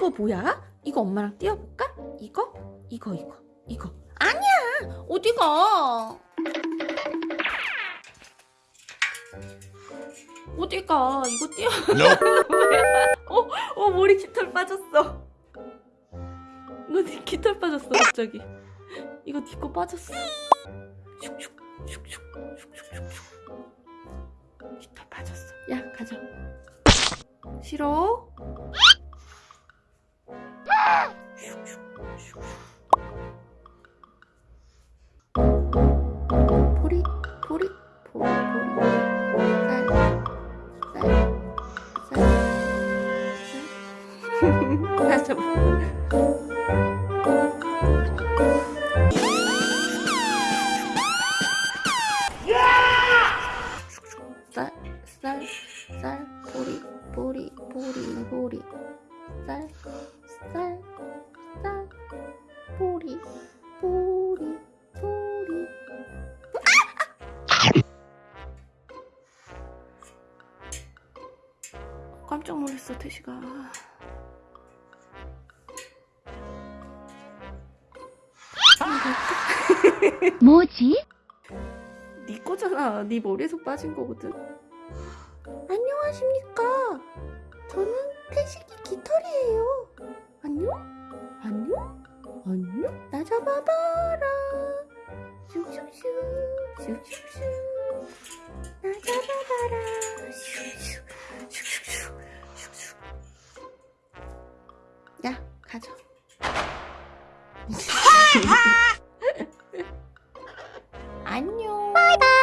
이거 뭐야? 이거 엄마랑 띄워볼까? 이거? 이거 이거 이거. 아니야! 어디가? 어디가? 이거 띄워. 어, 어 머리 깃털 빠졌어. 너네 깃털 빠졌어 갑자기. 이거 니거 빠졌어. 슉슉 슉슉 슉슉슉슉. 깃털 빠졌어. 야 가자. 싫어? 쌀, 쌀, 쌀, 보리, 보리, 보리, 보리, 쌀, 쌀, 쌀, 보리, 보리, 보리. 깜짝 놀랐어, 태시가. 뭐지? 네 거잖아. 네 머리에서 빠진 거거든. 안녕하십니까. 저는 태식이 깃털이에요. 안녕? 안녕? 안녕? 나 잡아봐라. 슉슉슉. 슉슉슉. 나 잡아봐라. 슉슉. 슉슉슉. 슉슉. 야, 가자. 안녕. 바이바이.